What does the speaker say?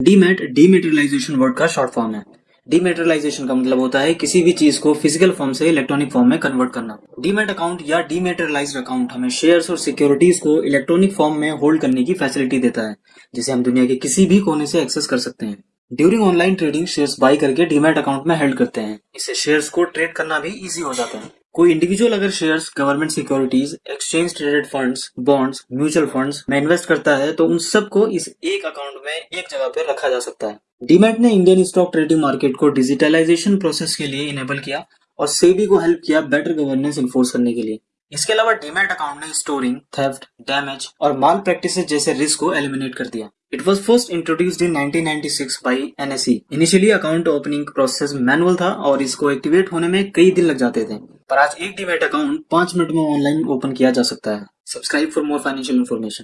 Demat dematerialization word का short form है। Dematerialization का मतलब होता है किसी भी चीज़ को फ़िज़िकल फॉर्म से इलेक्ट्रॉनिक फॉर्म में कन्वर्ट करना। डीमेट अकाउंट या डीमेटेरियलाइज्ड अकाउंट हमें शेयर्स और सिक्योरिटीज को इलेक्ट्रॉनिक फॉर्म में होल्ड करने की फैसिलिटी देता है, जिसे हम दुनिया के किसी भी कोने से एक्सेस कर सकते हैं। During online trading shares buy करके डीमेट अकाउंट में हेल्ड करते हैं। इससे शेयर्स को ट्रेड करना भी इजी हो जाता है। कोई इंडिविजुअल अगर shares government securities exchange traded funds bonds mutual funds में इन्वेस्ट करता है तो उन सबको इस एक अकाउंट में एक जगह पर रखा जा सकता है। डीमेट ने इंडियन स्टॉक ट्रेडिंग मार्केट को डिजिटलाइजेशन प्रोसेस के लिए इनेबल किया और सेबी को हेल्प किया बेटर गवर्नेंस इन्फोर्स करने के लिए। इसके अलावा डीमेट अकाउंट ने स्टोरिंग, थेफ्ट, डैमेज और माल प्रैक्टिस जैसे रिस्क को एलिमिनेट कर दिया। It was first introduced in 1996 by NSE initially account opening process manual था और इसको एक्टिवेट होने में कई दिन लग जाते थे। पर आज एक डीमेट अकाउंट पाँच मिनट में ऑनलाइन ओपन किया जा सकता है। Subscribe for more financial information